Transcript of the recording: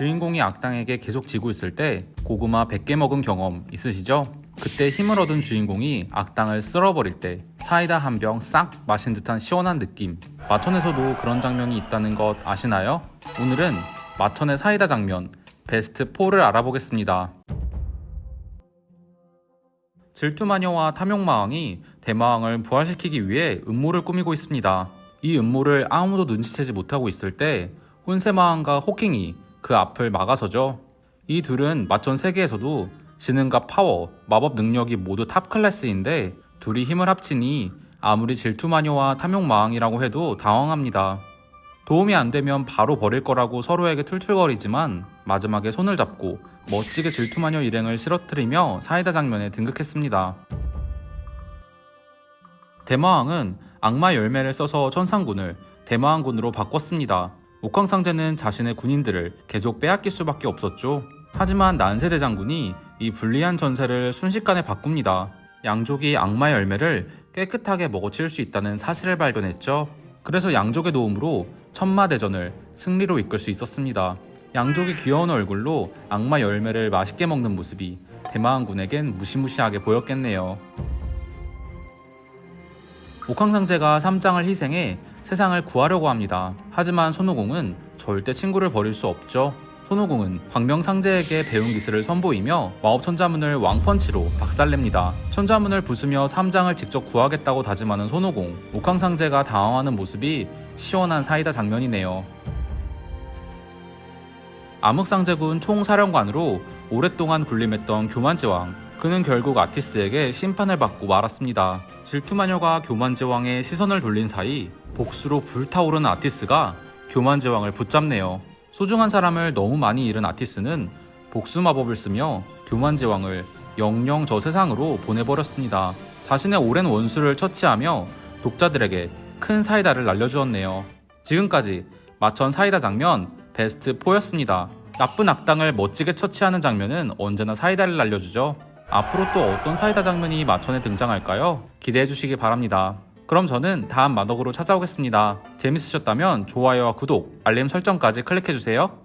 주인공이 악당에게 계속 지고 있을 때 고구마 100개 먹은 경험 있으시죠? 그때 힘을 얻은 주인공이 악당을 쓸어버릴 때 사이다 한 병 싹 마신 듯한 시원한 느낌 마천에서도 그런 장면이 있다는 것 아시나요? 오늘은 마천의 사이다 장면 베스트 4를 알아보겠습니다. 질투마녀와 탐욕마왕이 대마왕을 부활시키기 위해 음모를 꾸미고 있습니다. 이 음모를 아무도 눈치채지 못하고 있을 때 혼세마왕과 호킹이 그 앞을 막아서죠. 이 둘은 마천 세계에서도 지능과 파워, 마법 능력이 모두 top class인데 둘이 힘을 합치니 아무리 질투마녀와 탐욕마왕이라고 해도 당황합니다. 도움이 안 되면 바로 버릴 거라고 서로에게 툴툴거리지만 마지막에 손을 잡고 멋지게 질투마녀 일행을 쓰러뜨리며 사이다 장면에 등극했습니다. 대마왕은 악마 열매를 써서 천상군을 대마왕군으로 바꿨습니다. 옥황상제는 자신의 군인들을 계속 빼앗길 수밖에 없었죠. 하지만 난세대 장군이 이 불리한 전세를 순식간에 바꿉니다. 양족이 악마 열매를 깨끗하게 먹어치울 수 있다는 사실을 발견했죠. 그래서 양족의 도움으로 천마대전을 승리로 이끌 수 있었습니다. 양족이 귀여운 얼굴로 악마 열매를 맛있게 먹는 모습이 대마왕군에겐 무시무시하게 보였겠네요. 옥황상제가 삼장을 희생해 세상을 구하려고 합니다. 하지만 손오공은 절대 친구를 버릴 수 없죠. 손오공은 광명상제에게 배운 기술을 선보이며 마법 천자문을 왕펀치로 박살냅니다. 천자문을 부수며 삼장을 직접 구하겠다고 다짐하는 손오공, 옥황상제가 당황하는 모습이 시원한 사이다 장면이네요. 암흑상제군 총사령관으로 오랫동안 군림했던 교만지왕. 그는 결국 아티스에게 심판을 받고 말았습니다. 질투마녀가 교만지왕의 시선을 돌린 사이 복수로 불타오르는 아티스가 교만지왕을 붙잡네요. 소중한 사람을 너무 많이 잃은 아티스는 복수 마법을 쓰며 교만지왕을 영영 저 세상으로 보내버렸습니다. 자신의 오랜 원수를 처치하며 독자들에게 큰 사이다를 날려주었네요. 지금까지 마천 사이다 장면 베스트 4였습니다. 나쁜 악당을 멋지게 처치하는 장면은 언제나 사이다를 날려주죠. 앞으로 또 어떤 사이다 장면이 마천에 등장할까요? 기대해 주시기 바랍니다. 그럼 저는 다음 마덕으로 찾아오겠습니다. 재밌으셨다면 좋아요와 구독, 알림 설정까지 클릭해 주세요.